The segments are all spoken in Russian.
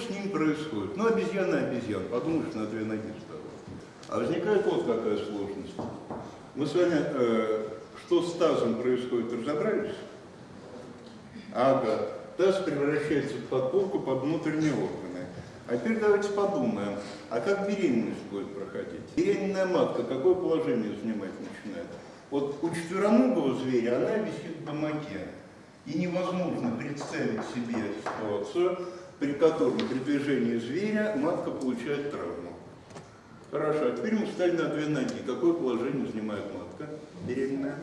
с ним происходит? Ну, обезьяна обезьян, подумаешь, на две ноги встала. А возникает вот какая сложность. Мы с вами, э, что с тазом происходит, разобрались? Ага, таз превращается в подполку под внутренние органы. А теперь давайте подумаем, а как беременность будет проходить? Беременная матка какое положение занимать начинает? Вот у четвероногого зверя она висит в гамаке. И невозможно представить себе ситуацию, при котором при движении зверя матка получает травму. Хорошо, а теперь мы встали на две ноги. Какое положение занимает матка беременная?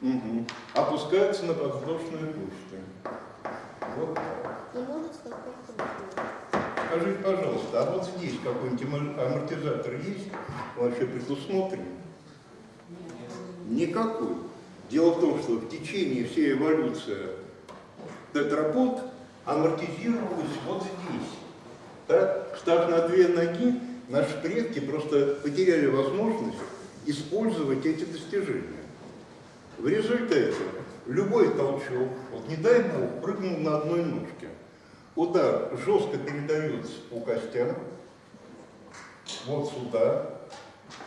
Угу. Опускается на подвздошные кости. Вот так. Скажите, пожалуйста, а вот здесь какой-нибудь амортизатор есть? Вообще предусмотрен? Никакой. Дело в том, что в течение всей эволюции тетрапод амортизировалась вот здесь. Так, став на две ноги, наши предки просто потеряли возможность использовать эти достижения. В результате любой толчок, вот не дай бог, прыгнул на одной ножке, удар жестко передается по костям, вот сюда,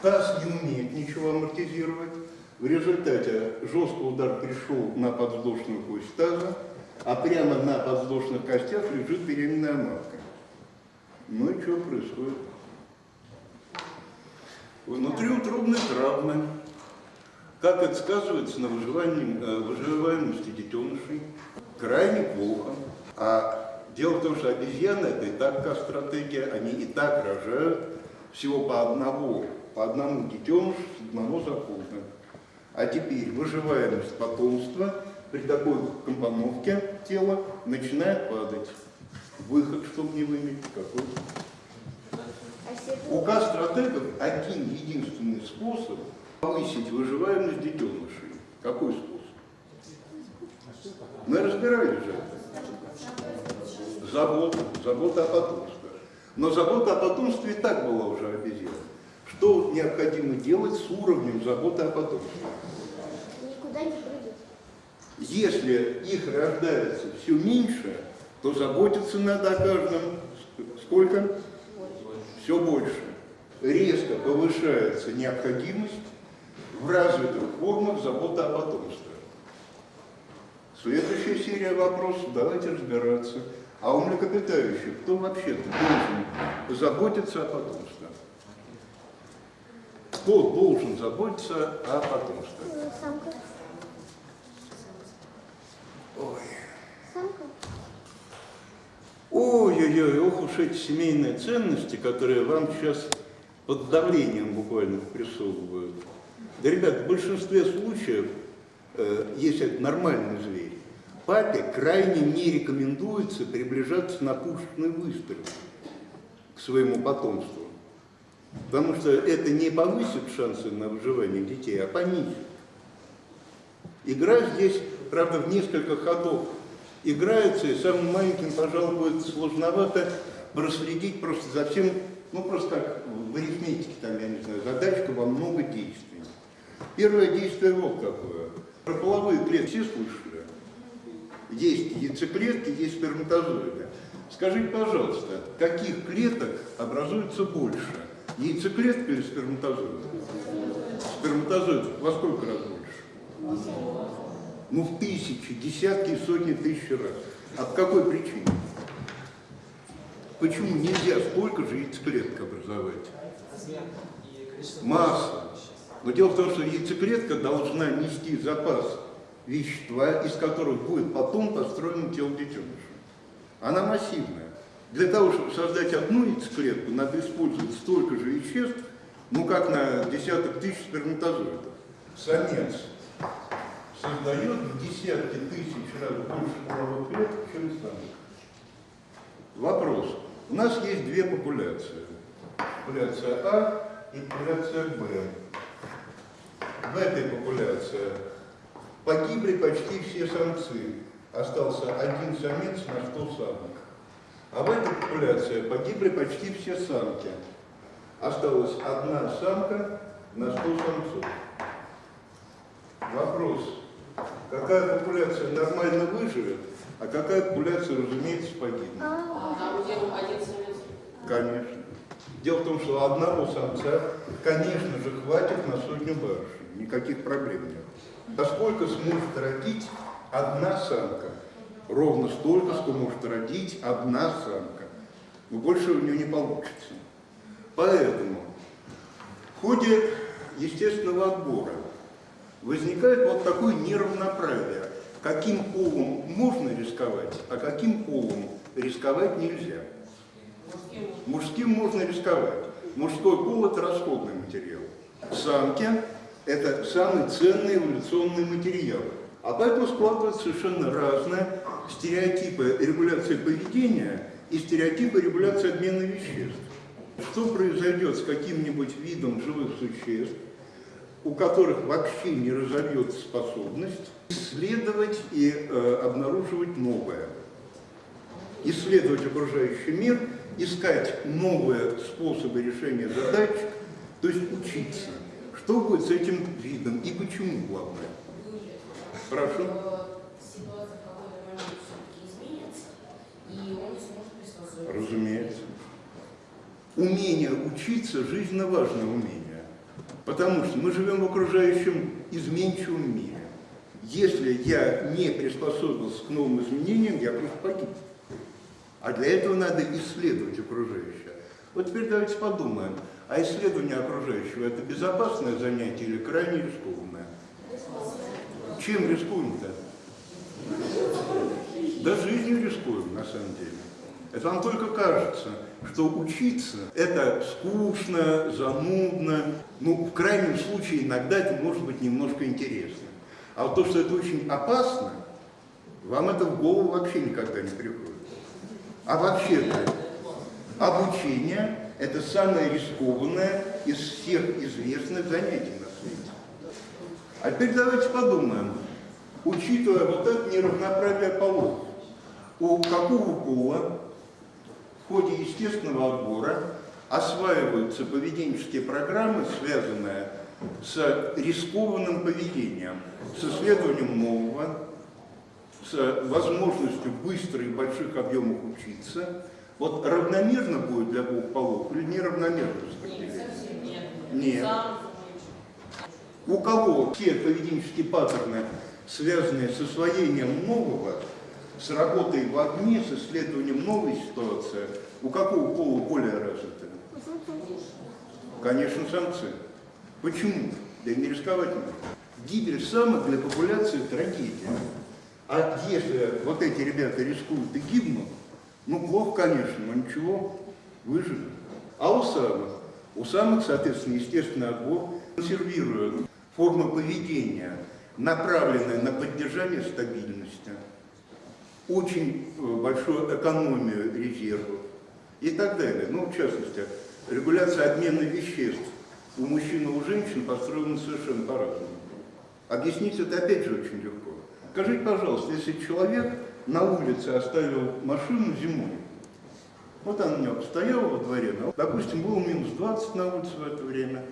таз не умеет ничего амортизировать, в результате жесткий удар пришел на подвздошную кость таза, а прямо на подвздошных костях лежит беременная матка. Ну и что происходит? Внутриутробные травмы. Как это сказывается на выживании, э, выживаемости детенышей? Крайне плохо. А дело в том, что обезьяны это и так стратегия, они и так рожают всего по одному, по одному детенышу одного захода. А теперь выживаемость потомства при такой компоновке тела начинает падать. Выход, чтобы не выметить, какой? А если У К-стратегов один единственный способ повысить выживаемость детенышей. Какой способ? Мы разбирали же. Забота, забота о потомстве. Но забота о потомстве и так была уже обезьяна. Что необходимо делать с уровнем заботы о потомстве? никуда не. Если их рождается все меньше, то заботиться надо о каждом сколько? Все больше. Резко повышается необходимость в развитых формах заботы о потомстве. Следующая серия вопросов, давайте разбираться. А у млекопитающих кто вообще-то должен заботиться о потомстве? Кто должен заботиться о потомстве? Ой. Ой-ой-ой, ох уж эти семейные ценности, которые вам сейчас под давлением буквально прессовывают. Да, ребят, в большинстве случаев, э, если это нормальный зверь, папе крайне не рекомендуется приближаться на пушечный выстрел к своему потомству. Потому что это не повысит шансы на выживание детей, а понизит. Игра здесь, правда, в несколько ходов играется, и самым маленьким, пожалуй, будет сложновато проследить просто за всем, ну, просто как в арифметике, там, я не знаю, задачка во много действий. Первое действие вот какое. Про половые клетки все слышали? Есть яйцеклетки, есть сперматозоиды. Скажите, пожалуйста, каких клеток образуется больше? Яйцеклетка или сперматозоид? Сперматозоид во сколько раз больше? Ну, в тысячи, десятки сотни тысяч раз. А по какой причине? Почему нельзя столько яйцеклеток образовать? Масса. Но дело в том, что яйцеклетка должна нести запас вещества, из которых будет потом построено тело детеныша. Она массивная. Для того, чтобы создать одну яйцеклетку, надо использовать столько же веществ, ну как на десяток тысяч сперматозоидов. Самец создает десятки тысяч раз больше половых клеток, чем самец. Вопрос. У нас есть две популяции. Популяция А и популяция Б. В этой популяции погибли почти все самцы. Остался один самец на 100 самок. А в этой популяции погибли почти все самки. Осталась одна самка на 100 самцов. Вопрос. Какая популяция нормально выживет, а какая популяция, разумеется, погибнет. А там где один самец? Конечно. Дело в том, что одного самца, конечно же, хватит на сотню барышей. Никаких проблем нет. А сколько сможет родить одна самка? Ровно столько, что может родить одна самка. Но больше у нее не получится. Поэтому в ходе естественного отбора возникает вот такое неравноправие. Каким полом можно рисковать, а каким полом рисковать нельзя. Мужским можно рисковать. Мужской пол – это расходный материал. Самки – это самый ценный эволюционный материал. А поэтому складываются совершенно разные стереотипы регуляции поведения и стереотипы регуляции обмена веществ. Что произойдет с каким-нибудь видом живых существ, у которых вообще не разовьется способность исследовать и э, обнаруживать новое, исследовать окружающий мир, искать новые способы решения задач, то есть учиться. Что будет с этим видом и почему, главное? Приспособиться. Разумеется. Умение учиться – жизненно важное умение. Потому что мы живем в окружающем изменчивом мире. Если я не приспособился к новым изменениям, я просто погиб. А для этого надо исследовать окружающее. Вот теперь давайте подумаем, а исследование окружающего – это безопасное занятие или крайне рискованное? Чем рискуем-то? Да жизнью рискуем, на самом деле. Это вам только кажется, что учиться – это скучно, занудно. Ну, в крайнем случае, иногда это может быть немножко интересно. А вот то, что это очень опасно, вам это в голову вообще никогда не приходит. А вообще-то обучение – это самое рискованное из всех известных занятий на свете. А теперь давайте подумаем, учитывая вот это неравноправие полов, у какого пола ходе естественного отбора осваиваются поведенческие программы, связанные с рискованным поведением, с исследованием нового, с возможностью быстро и больших объемов учиться, вот равномерно будет для двух полов или неравномерно распределение? совсем нет. У кого все поведенческие паттерны, связанные с освоением нового, с работой в огне, с исследованием новой ситуации, у какого пола более развиты? Конечно, самцы. Почему? Да не рисковать нужно. Гибель самок для популяции – трагедия. А если вот эти ребята рискуют и гибнут, ну плохо, конечно, но ничего, выживут. А у самок? У самок, соответственно, естественный отбор консервирует формы поведения, направленные на поддержание стабильности, очень э, большую экономию резервов и так далее. Ну, в частности, регуляция обмена веществ у мужчин и у женщин построена совершенно по-разному. Объяснить это опять же очень легко. Скажите, пожалуйста, если человек на улице оставил машину зимой, вот она у него стояла во дворе, ну, допустим, было минус 20 на улице в это время,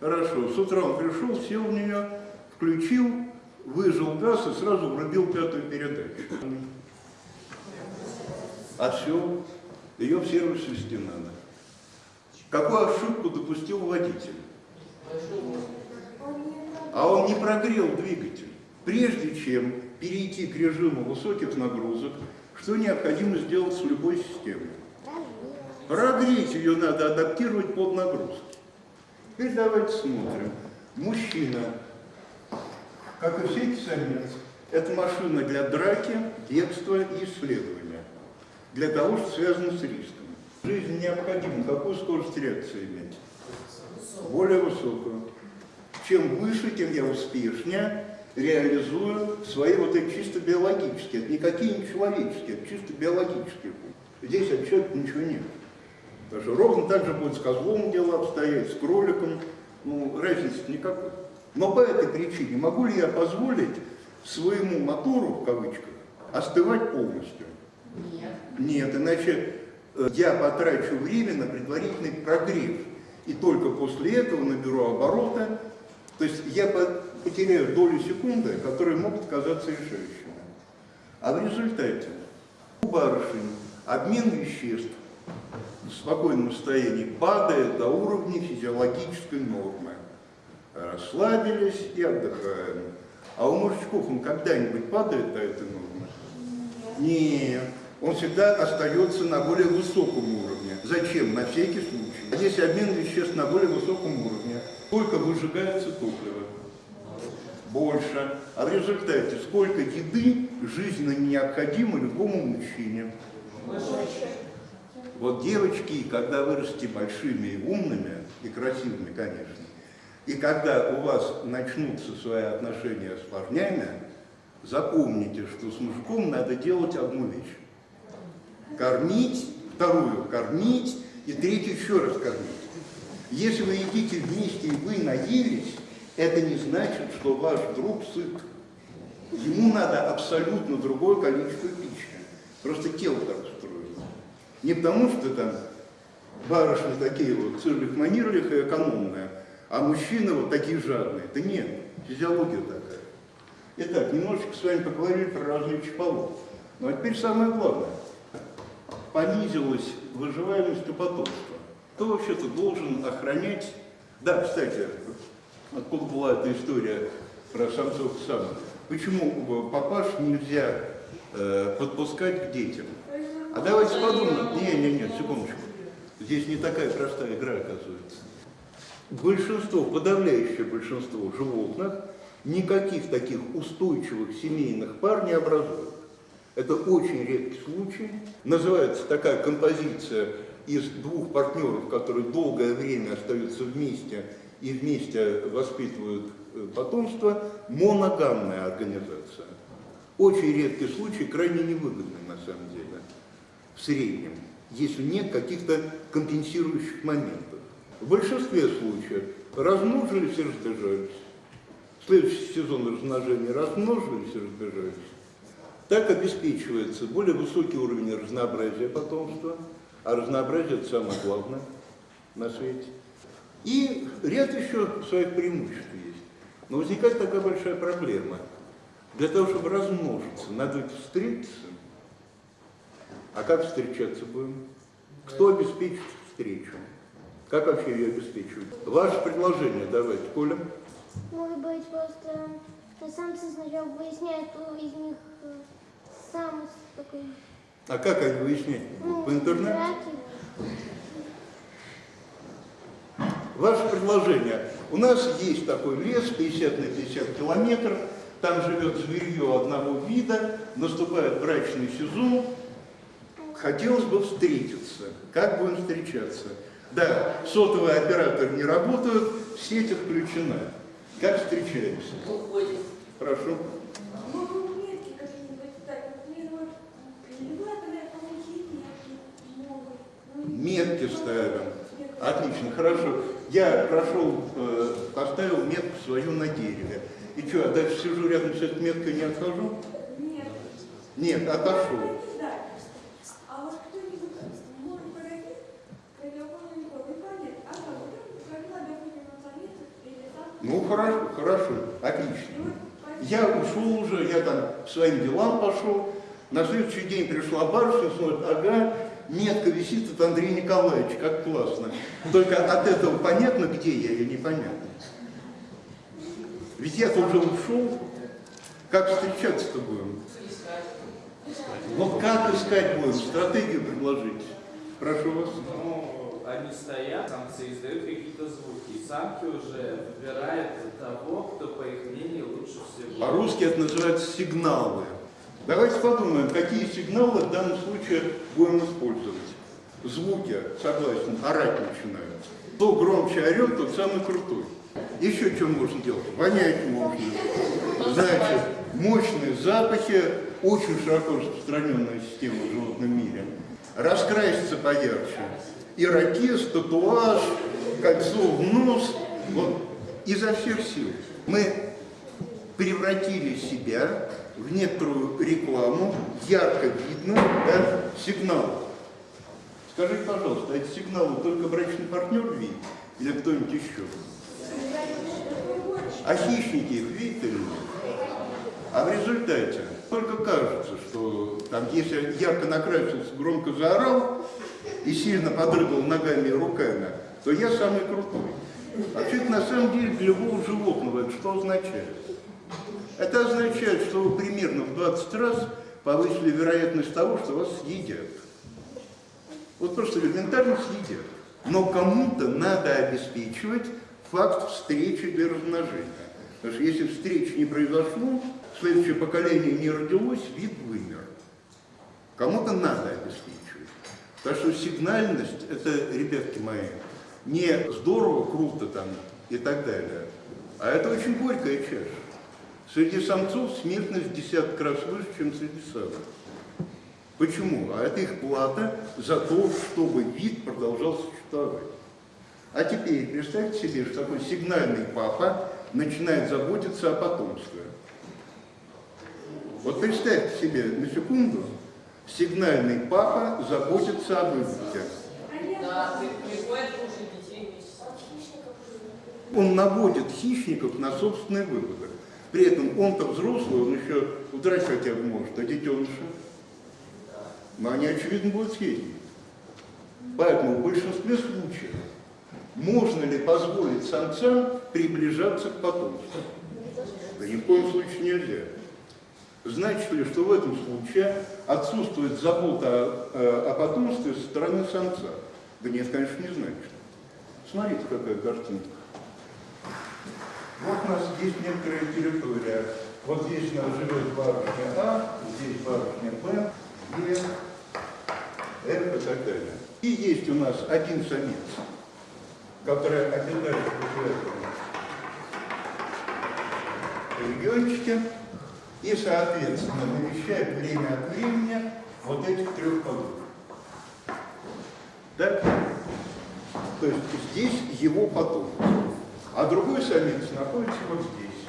хорошо, с утра он пришел, сел в нее, включил, выжил газ и сразу врубил пятую передачу. А все, ее в сервис вести надо. Какую ошибку допустил водитель? А он не прогрел двигатель. Прежде чем перейти к режиму высоких нагрузок, что необходимо сделать с любой системой? Прогреть ее надо адаптировать под нагрузки. Теперь давайте смотрим. Мужчина, как и всякий самец, это машина для драки, бегства и исследования. Для того, что связано с риском. В жизни необходимо какую скорость реакции иметь? Более высокую. Чем выше, тем я успешнее реализую свои вот эти чисто биологические, это никакие не человеческие, это чисто биологические. Здесь от человека ничего нет. Что ровно так же будет с козлом дело обстоять, с кроликом, ну, разницы никакой. Но по этой причине могу ли я позволить своему мотору, в кавычках, остывать полностью? Нет. Нет, иначе э, я потрачу время на предварительный прогрев. И только после этого наберу обороты. То есть я по- потеряю долю секунды, которые могут казаться решающими. А в результате у барышень обмен веществ в спокойном состоянии падает до уровня физиологической нормы. Расслабились и отдыхаем. А у мужичков он когда-нибудь падает до этой нормы? Нет. Он всегда остается на более высоком уровне. Зачем? На всякий случай. Есть обмен веществ на более высоком уровне. Сколько выжигается топлива? Больше. А в результате сколько еды жизненно необходимо любому мужчине? Вот девочки, когда вырастете большими и умными, и красивыми, конечно, и когда у вас начнутся свои отношения с парнями, запомните, что с мужиком надо делать одну вещь. Кормить, вторую кормить, и третью еще раз кормить. Если вы едите вместе и вы наелись, это не значит, что ваш друг сыт. Ему надо абсолютно другое количество пищи. Просто тело так устроено. Не потому, что там барышни такие вот цирлих-манерлих и экономные, а мужчины вот такие жадные. Да нет, физиология такая. Итак, немножечко с вами поговорили про различия полов. Ну а теперь самое главное. Понизилась выживаемость потомства. Кто вообще-то должен охранять... Да, кстати, откуда была эта история про самцов и самок? Почему папаш нельзя э, подпускать к детям? А давайте подумаем. Не, не, не, секундочку. Здесь не такая простая игра, оказывается. Большинство, подавляющее большинство животных никаких таких устойчивых семейных пар не образуют. Это очень редкий случай. Называется такая композиция из двух партнеров, которые долгое время остаются вместе и вместе воспитывают э, потомство, моногамная организация. Очень редкий случай, крайне невыгодный на самом деле, в среднем, если нет каких-то компенсирующих моментов. В большинстве случаев размножились и разбежались. Следующий сезон размножения размножились и разбежались. Так обеспечивается более высокий уровень разнообразия потомства, а разнообразие это самое главное на свете. И ряд еще своих преимуществ есть. Но возникает такая большая проблема. Для того, чтобы размножиться, надо встретиться. А как встречаться будем? Кто обеспечит встречу? Как вообще ее обеспечивать? Ваше предложение давайте, Коля. Может быть, просто самцы сначала выясняют, кто из них самый такой... А как они выяснять? Ну, По интернету? драки. Ваше предложение. У нас есть такой лес, 50 на 50 километров, там живет зверье одного вида, наступает брачный сезон, хотелось бы встретиться. Как будем встречаться? Да, сотовые операторы не работают, сеть отключена. Как встречаемся? Уходит. Прошу. Ну, метки какие-нибудь так, например, элеваторы, помощи метки могут. Ну, и- Метки ставим. Отлично, хорошо. Я прошел, э, поставил метку свою на дереве. И что, я дальше сижу рядом с этой меткой не отхожу? Нет. Нет, отошел. А а Ну, хорошо, хорошо, отлично. Я ушел уже, я там своим делам пошел. На следующий день пришла барышня, смотрит, ага, метка висит от Андрея Николаевича, как классно. Только от этого понятно, где я, или непонятно. Ведь я-то уже ушел. Как встречаться-то будем? Вот как искать будем? Стратегию предложить. Прошу вас. Ну, они стоят, самцы издают какие-то звуки, и самки уже выбирают того, кто, по их мнению, лучше всего. По-русски это называется сигналы. Давайте подумаем, какие сигналы в данном случае будем использовать. Звуки, согласен, орать начинают. Кто громче орет, тот самый крутой. Еще что можно делать? Вонять можно. Значит, мощные запахи, очень широко распространенная система в животном мире. Раскраситься поярче. Ирокез, татуаж, кольцо в нос. Вот изо всех сил. Мы превратили себя в некоторую рекламу, ярко видно, да, сигнал. Скажите, пожалуйста, эти сигналы только брачный партнер видит или кто-нибудь еще? А хищники их видят или нет? А в результате только кажется, что там, если ярко накрасился, громко заорал, и сильно подрыгал ногами и руками, то я самый крутой. Вообще, это на самом деле для любого животного это что означает? Это означает, что вы примерно в 20 раз повысили вероятность того, что вас съедят. Вот просто элементарно съедят. Но кому-то надо обеспечивать факт встречи для размножения. Потому что если встреч не произошло, следующее поколение не родилось, вид вымер. Кому-то надо обеспечивать. Так что сигнальность, это, ребятки мои, не здорово, круто там и так далее, а это очень горькая чаша. Среди самцов смертность в десяток раз выше, чем среди самок. Почему? А это их плата за то, чтобы вид продолжал существовать. А теперь представьте себе, что такой сигнальный папа начинает заботиться о потомстве. Вот представьте себе на секунду, сигнальный папа заботится об вместе с Он наводит хищников на собственные выводы. При этом он-то взрослый, он еще удрать хотя бы может, а детеныши? Но они, очевидно, будут съедены. Поэтому в большинстве случаев можно ли позволить самцам приближаться к потомству? Да ни в коем случае нельзя. Значит ли, что в этом случае отсутствует забота о, э, о потомстве со стороны самца? Да нет, конечно, не значит. Смотрите, какая картинка. Вот у нас есть некоторая территория. Вот здесь у нас живет барышня А, здесь барышня Б, Е, F и так далее. И есть у нас один самец, который обитает в этом региончике и, соответственно, навещает время от времени вот этих трех подруг. Так? То есть здесь его потомство. А другой самец находится вот здесь.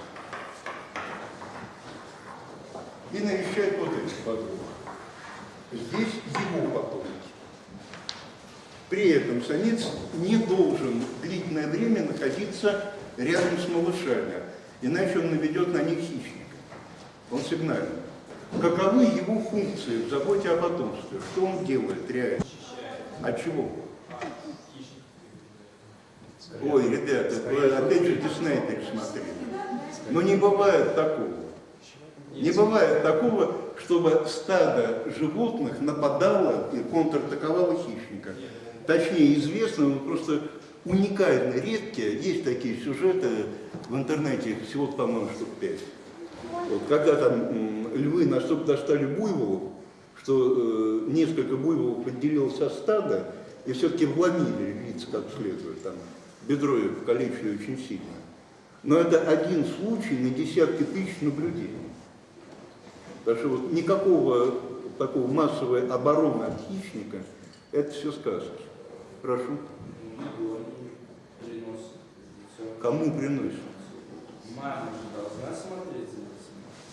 И навещает вот этих подруг. Здесь его потомки. При этом самец не должен длительное время находиться рядом с малышами, иначе он наведет на них хищника. Он сигнальный. Каковы его функции в заботе о потомстве? Что он делает реально? От чего? Ой, ребята, вы опять же Дисней пересмотрели. Но не бывает такого. Не бывает такого, чтобы стадо животных нападало и контратаковало хищника. Точнее, известно, но просто уникально редкие. Есть такие сюжеты в интернете, всего, по-моему, штук пять. Вот, когда там львы настолько достали буйволов, что э, несколько буйволов отделилось от стада и все-таки вломили львиц как следует, там, бедро ее покалечили очень сильно. Но это один случай на десятки тысяч наблюдений. Так что вот никакого такого массовой обороны от хищника, это все сказки. Прошу. Кому приносит? Мама же должна смотреть.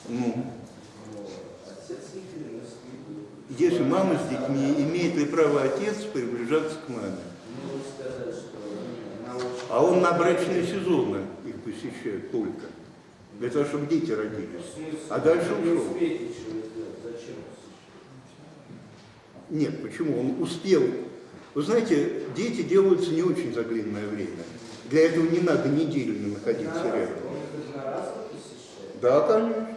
Ну, если мама с детьми, имеет ли право отец приближаться к маме? А он на брачные сезоны их посещает только. Для того, чтобы дети родились. Смысле? А дальше ушел. Нет, почему? Он успел. Вы знаете, дети делаются не очень за длинное время. Для этого не надо неделями находиться рядом. Да, конечно.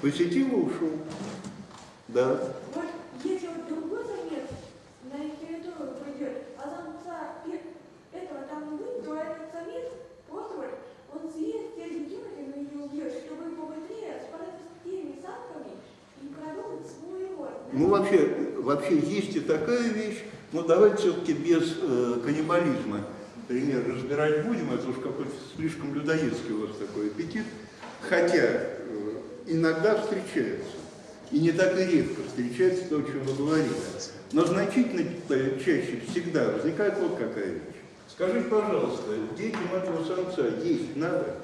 Посетил и ушел. Да. Вот если вот другой самец на их территорию придет, а самца пе- этого там не будет, то этот самец просто вот, он съест те детеныши, но не убьет, чтобы побыстрее справиться с теми самками и продолжить свой род. Ну, вообще, есть и такая вещь, но давайте все-таки без э, каннибализма пример разбирать будем, это уж какой-то слишком людоедский у вас такой аппетит. Хотя э, иногда встречается, и не так и редко встречается то, о чем вы говорили. Но значительно э, чаще всегда возникает вот какая вещь. Скажите, пожалуйста, детям этого самца есть надо?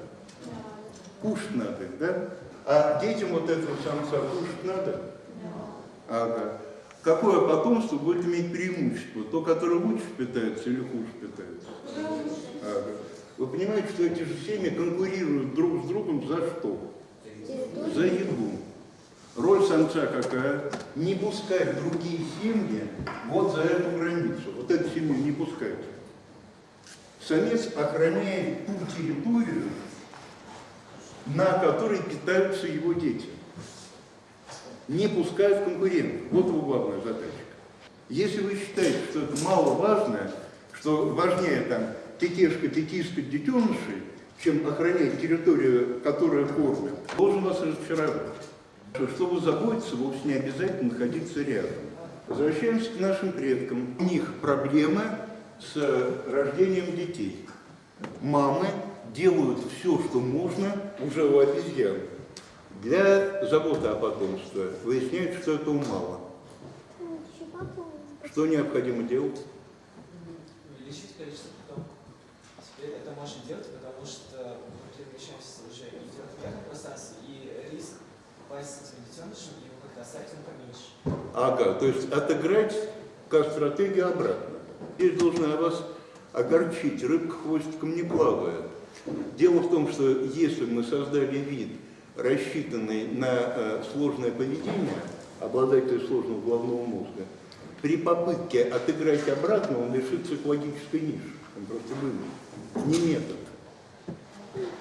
Кушать надо, да? А детям вот этого самца кушать надо? Ага. Какое потомство будет иметь преимущество? То, которое лучше питается или хуже питается? Ага. Вы понимаете, что эти же семьи конкурируют друг с другом за что? За еду. Роль самца какая? Не пускать другие семьи вот за эту границу. Вот эту семью не пускать. Самец охраняет ту территорию, на которой питаются его дети. Не пускать конкурентов. Вот его главная задача. Если вы считаете, что это маловажно, что важнее там тетешка, тетишка, детенышей, чем охранять территорию, которая кормит, должен вас разочаровать. Что, чтобы заботиться, вовсе не обязательно находиться рядом. Возвращаемся к нашим предкам. У них проблемы с рождением детей. Мамы делают все, что можно уже у обезьян для заботы о потомстве. Выясняется, что этого мало. Что необходимо делать? увеличить количество потомков. Теперь это можно делать, потому что мы перемещаемся уже и в вертикальном пространстве, и риск попасть с детенышем его оставить он поменьше. Ага, то есть отыграть как стратегию обратно. Здесь должна вас огорчить, рыбка хвостиком не плавает. Дело в том, что если мы создали вид, рассчитанный на э, сложное поведение, обладатель сложного головного мозга, при попытке отыграть обратно он лишится экологической ниши. Он просто вымер. Не метод.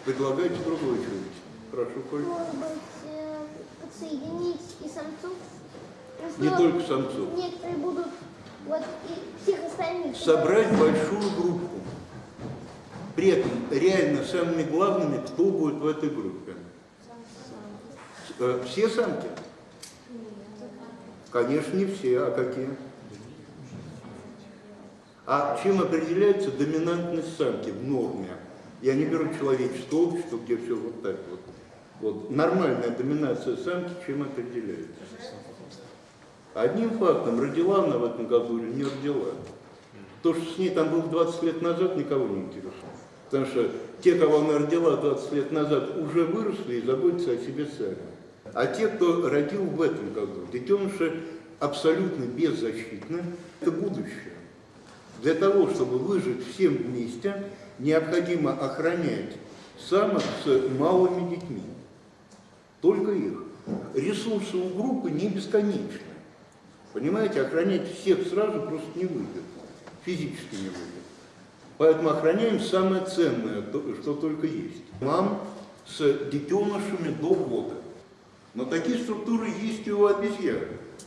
Предлагайте другой что-нибудь. Прошу, Коль. Может быть, э, подсоединить и самцов? Не только самцов. Некоторые будут вот и всех остальных. собрать большую группу. При этом реально самыми главными, кто будет в этой группе? Э, Все самки? Конечно, не все, а какие? А чем определяется доминантность самки в норме? Я не беру человеческое общество, где все вот так вот. Вот нормальная доминация самки чем определяется? Одним фактом, родила она в этом году или не родила. То, что с ней там было 20 лет назад, никого не интересует. Потому что те, кого она родила 20 лет назад, уже выросли и заботятся о себе сами. А те, кто родил в этом году, детеныши абсолютно беззащитны, это будущее. Для того, чтобы выжить всем вместе, необходимо охранять самок с малыми детьми. Только их. Ресурсы у группы не бесконечны. Понимаете, охранять всех сразу просто не выйдет. Физически не выйдет. Поэтому охраняем самое ценное, то- что только есть. Мам с детенышами до года. Но такие структуры есть и у обезьян.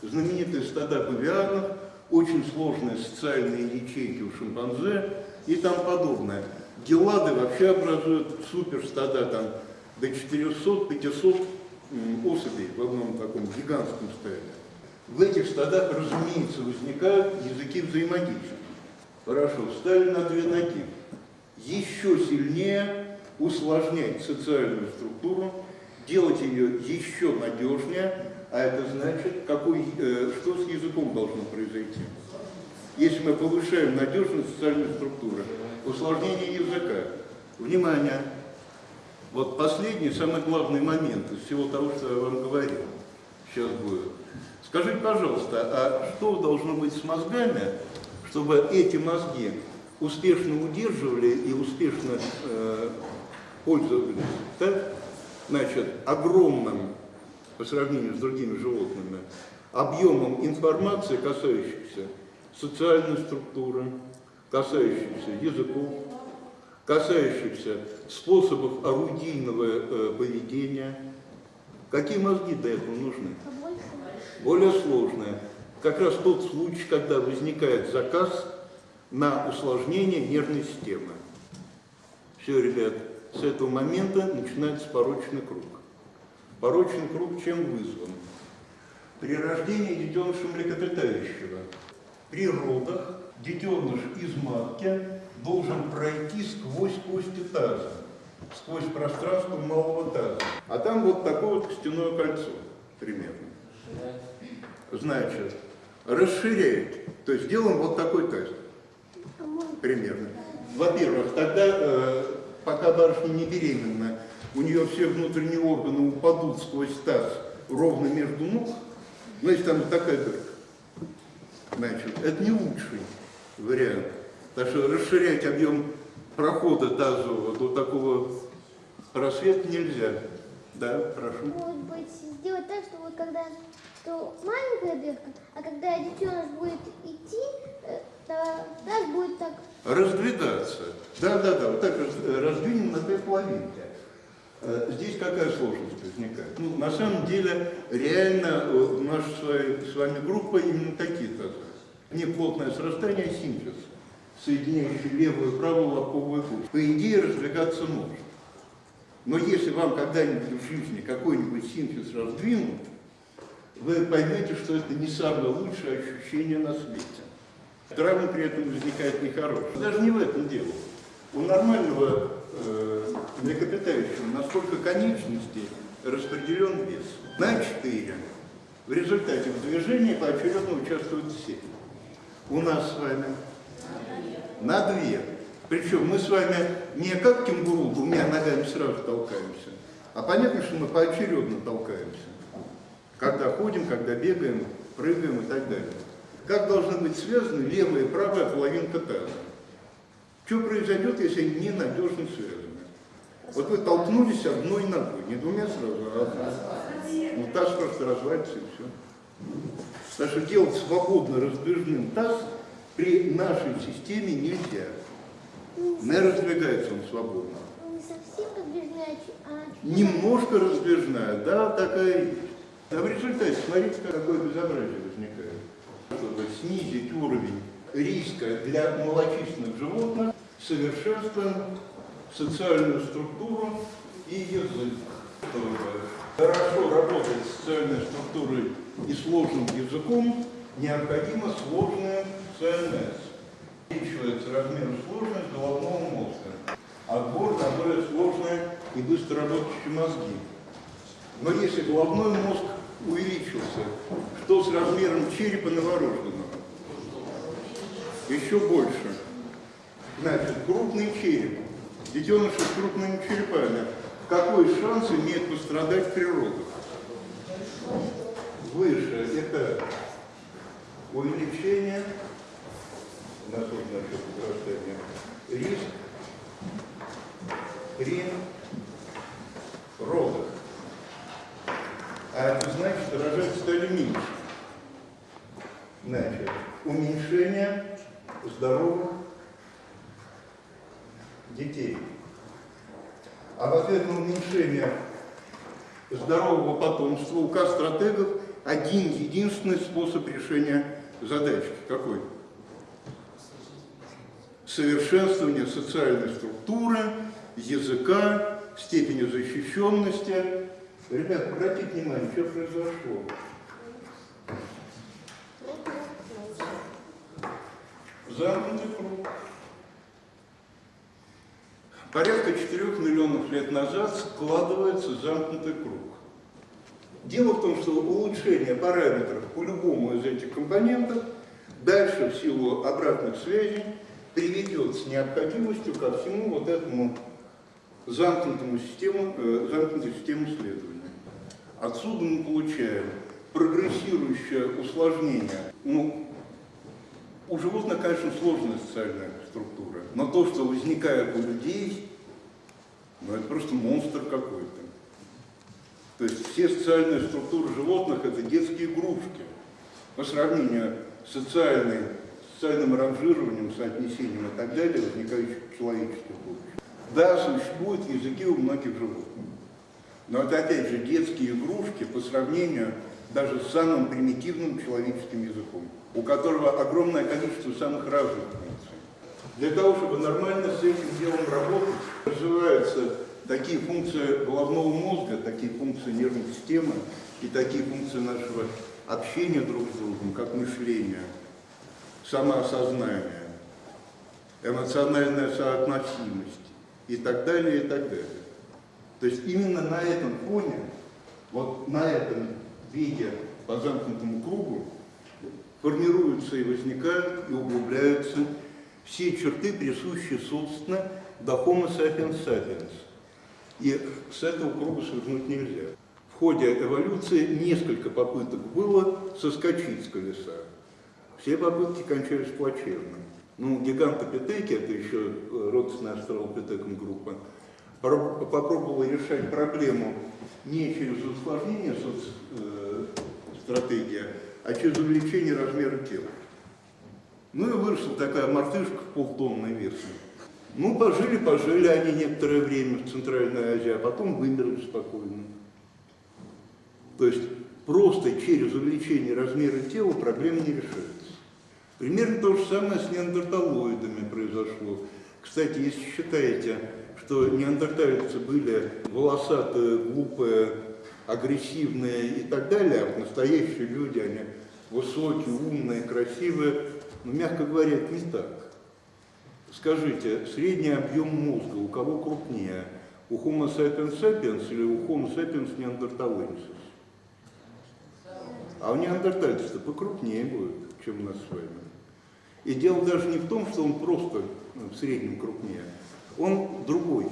Знаменитые стада павианов, очень сложные социальные ячейки у шимпанзе и там подобное. Гелады вообще образуют суперстада там до 400-500 м, особей в одном таком гигантском стаде. В этих стадах, разумеется, возникают языки взаимодействия. Хорошо, встали на две ноги. Еще сильнее усложнять социальную структуру, делать ее еще надежнее, а это значит, какой, э, что с языком должно произойти. Если мы повышаем надежность социальной структуры, усложнение языка. Внимание! Вот последний, самый главный момент из всего того, что я вам говорил, сейчас будет. Скажите, пожалуйста, а что должно быть с мозгами, чтобы эти мозги успешно удерживали и успешно э, пользовались, так? Значит, огромным, по сравнению с другими животными, объемом информации, касающейся социальной структуры, касающейся языков, касающихся способов орудийного э, поведения. Какие мозги для этого нужны? Более сложное. Как раз тот случай, когда возникает заказ на усложнение нервной системы. Все, ребят, с этого момента начинается порочный круг. Порочный круг чем вызван? При рождении детеныша млекопитающего, при родах детеныш из матки должен пройти сквозь кости таза, сквозь пространство малого таза. А там вот такое вот костяное кольцо примерно. Значит, расширяет. То есть делаем вот такой тест примерно. Во-первых, тогда, э, пока барышня не беременна, у нее все внутренние органы упадут сквозь таз ровно между ног, значит, там такая дырка. Значит, это не лучший вариант. Так что расширять объем прохода тазового до такого просвета нельзя. Да, прошу. может быть, сделать так, что вот когда что маленькая дырка, а когда детеныш будет идти, э, то таз будет так Раздвигаться. Да-да-да, вот так раз- раздвинем на две половинки. Э, Здесь какая сложность возникает? Ну, на самом деле, реально э, наша с вами- группа именно такие тазы. Не плотное срастание, а синтез, соединяющий левую и правую лобковую кость. По идее, раздвигаться может. Но если вам когда-нибудь в жизни какой-нибудь синтез раздвинут, вы поймете, что это не самое лучшее ощущение на свете. Травма при этом возникает нехорошая. Даже не в этом дело. У нормального э, млекопитающего насколько конечностей распределен вес. На 4. В результате в движении поочередно участвуют все. У нас с вами на две. Причем мы с вами не как кенгуру двумя ногами сразу толкаемся, а понятно, что мы поочередно толкаемся. Когда ходим, когда бегаем, прыгаем и так далее. Как должны быть связаны левая и правая половинка таза? Что произойдет, если они ненадежно связаны? Вот вы толкнулись одной ногой, не двумя сразу, а одной. Ну, таз просто развалится и все. Так что делать свободно раздвижным таз при нашей системе нельзя. Не раздвигается он свободно. не совсем подвижная, а Немножко раздвижная, да, такая есть. А в результате, смотрите, какое безобразие возникает. Чтобы снизить уровень риска для малочисленных животных, совершенствуем социальную структуру и язык. Хорошо работать с социальной структурой и сложным языком, необходимо сложное ЦНС. Увеличивается размер сложность головного мозга. Отбор на более сложные и быстро работающие мозги. Но если головной мозг увеличился, что с размером черепа новорожденного? Еще больше. Значит, крупный череп, детеныши с крупными черепами, какой шанс имеет пострадать при родах? Выше. Это увеличение, на то значит возрастание, риск. При родах. А это значит, меньше. Значит, уменьшение здоровых детей. А в ответ на уменьшение здорового потомства у К-стратегов один единственный способ решения задачи. Какой? Совершенствование социальной структуры, языка, степени защищенности. Ребят, обратите внимание, что произошло. Замкнутый круг. Порядка 4 миллионов лет назад складывается замкнутый круг. Дело в том, что улучшение параметров по любому из этих компонентов дальше в силу обратных связей приведет с необходимостью ко всему вот этому замкнутому систему, э, замкнутой системе исследования. Отсюда мы получаем прогрессирующее усложнение. Ну, у животных, конечно, сложная социальная структура, но то, что возникает у людей, ну, это просто монстр какой-то. То есть все социальные структуры животных – это детские игрушки по сравнению с социальной, социальным ранжированием, соотнесением и так далее, возникающих в человеческих будущих. Да, существуют языки у многих животных, но это, опять же, детские игрушки по сравнению даже с самым примитивным человеческим языком, у которого огромное количество самых разных функций. Для того, чтобы нормально с этим делом работать, развиваются такие функции головного мозга, такие функции нервной системы и такие функции нашего общения друг с другом, как мышление, самоосознание, эмоциональная соотносимость и так далее, и так далее. То есть именно на этом фоне, вот на этом виде по замкнутому кругу формируются и возникают, и углубляются все черты, присущие, собственно, до Homo sapiens sapiens. И с этого круга свернуть нельзя. В ходе эволюции несколько попыток было соскочить с колеса. Все попытки кончались плачевно. Ну, гигантопитеки, это еще родственная австралопитекам группа, Про- попробовала решать проблему не через усложнение стратегия, а через увеличение размера тела. Ну и выросла такая мартышка в полтонной версии. Ну, пожили, пожили они некоторое время в Центральной Азии, а потом вымерли спокойно. То есть просто через увеличение размера тела проблема не решается. Примерно то же самое с неандерталоидами произошло. Кстати, если считаете, что неандертальцы были волосатые, глупые, агрессивные и так далее, а настоящие люди, они высокие, умные, красивые, ну, мягко говоря, не так. Скажите, средний объем мозга у кого крупнее? У Homo sapiens sapiens или у Homo sapiens neanderthalensis? А у неандертальцев-то покрупнее будет, чем у нас с вами. И дело даже не в том, что он просто ну, в среднем крупнее, он другой.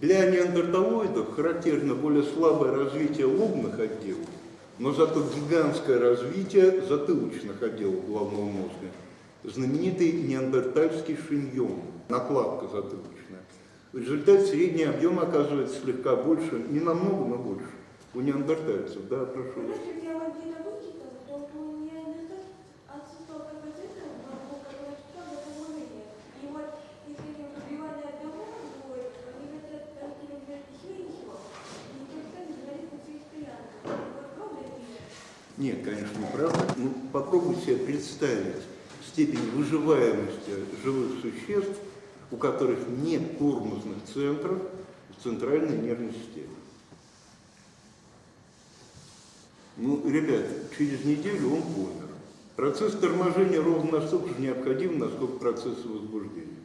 Для неандерталоидов характерно более слабое развитие лобных отделов, но зато гигантское развитие затылочных отделов головного мозга. Знаменитый неандертальский шиньон, накладка затылочная. В результате средний объем оказывается слегка больше, не намного, но больше. У неандертальцев, да, прошу. Если делать геномутиков, то у неандертальцев отсутствовал капацитет мозгов, который отвечал за положение. И вот если не пробивание одного будет, они хотят найти вместе ничего, и никогда не говорит на своих стоянках. Вот правда это или нет? Неправда. Ну, попробуйте себе представить степень выживаемости живых существ, у которых нет тормозных центров в центральной нервной системе. Ну, ребят, через неделю он помер. Процесс торможения ровно настолько же необходим, насколько процесс возбуждения.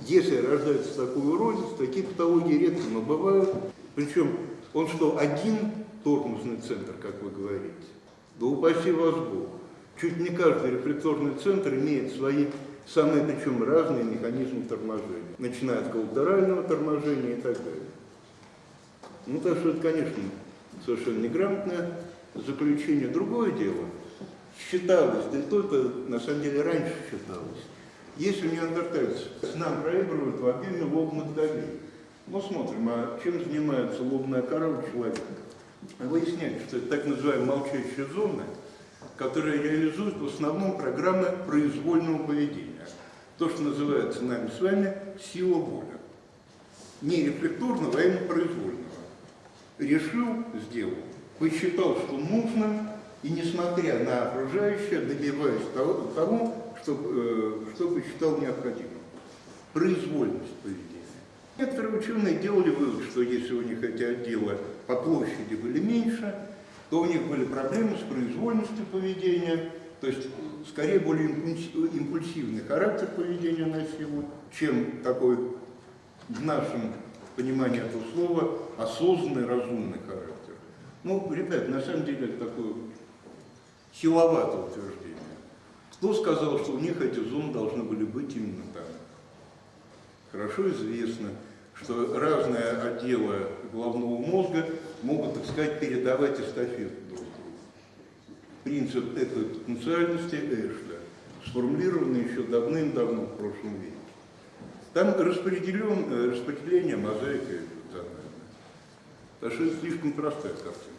Если рождается такой уродец, такие патологии редко, но бывают. Причем он что, один тормозный центр, как вы говорите? Да упаси вас Бог. Чуть не каждый рефлекторный центр имеет свои самые причем разные механизмы торможения, начиная от коллатерального торможения и так далее. Ну, так что это, конечно, совершенно неграмотное заключение. Другое дело, считалось, да и только на самом деле раньше считалось, если неандертальцы нам проигрывают в объеме лобных долей, мы смотрим, а чем занимается лобная кора у человека. Выясняется, что это так называемые молчащие зоны, которые реализуют в основном программы произвольного поведения. То, что называется нами с вами сила воли. Не рефлекторного, а именно произвольного. Решил, сделал. Посчитал, что нужно, и несмотря на окружающее, добиваясь того, того что, э, что посчитал необходимым. Произвольность поведения. Некоторые ученые делали вывод, что если у них эти отделы по площади были меньше, то у них были проблемы с произвольностью поведения, то есть скорее более импульс- импульсивный характер поведения носило, чем такой в нашем понимании этого слова осознанный, разумный характер. Ну, ребят, на самом деле это такое силоватое утверждение. Кто сказал, что у них эти зоны должны были быть именно там? Хорошо известно, что разные отделы головного мозга могут, так сказать, передавать эстафету. Принцип этой потенциальности Эшля, сформулированный еще давным-давно в прошлом веке. Там распределен, э, распределение мозаика что это слишком простая картина.